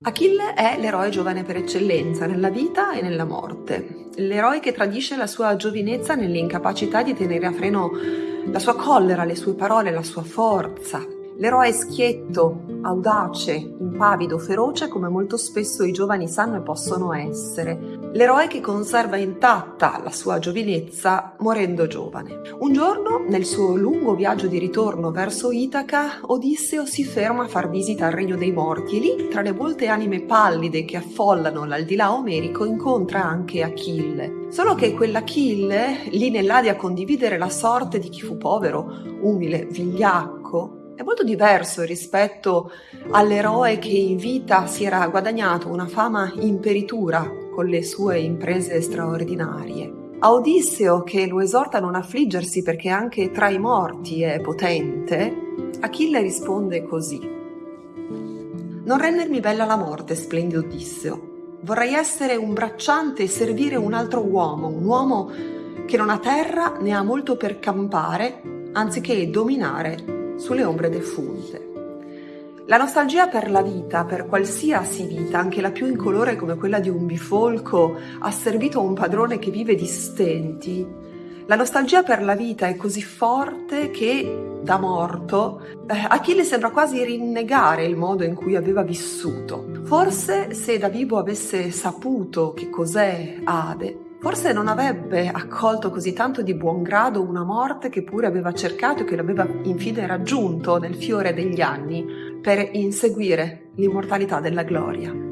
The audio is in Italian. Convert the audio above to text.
Achille è l'eroe giovane per eccellenza nella vita e nella morte, l'eroe che tradisce la sua giovinezza nell'incapacità di tenere a freno la sua collera, le sue parole, la sua forza, l'eroe schietto, audace, impavido, feroce come molto spesso i giovani sanno e possono essere, l'eroe che conserva intatta la sua giovinezza morendo giovane. Un giorno, nel suo lungo viaggio di ritorno verso Itaca, Odisseo si ferma a far visita al regno dei morti e lì, tra le molte anime pallide che affollano l'aldilà omerico, incontra anche Achille. Solo che quell'Achille, lì nell'Adia a condividere la sorte di chi fu povero, umile, vigliacco, è molto diverso rispetto all'eroe che in vita si era guadagnato una fama imperitura con le sue imprese straordinarie. A Odisseo, che lo esorta a non affliggersi perché anche tra i morti è potente, Achille risponde così. Non rendermi bella la morte, splendido Odisseo. Vorrei essere un bracciante e servire un altro uomo, un uomo che non ha terra né ha molto per campare, anziché dominare sulle ombre defunte. La nostalgia per la vita, per qualsiasi vita, anche la più incolore come quella di un bifolco asservito a un padrone che vive di stenti, la nostalgia per la vita è così forte che, da morto, eh, Achille sembra quasi rinnegare il modo in cui aveva vissuto. Forse se da vivo avesse saputo che cos'è Ade, Forse non avrebbe accolto così tanto di buon grado una morte che pure aveva cercato e che l'aveva infine raggiunto nel fiore degli anni per inseguire l'immortalità della gloria.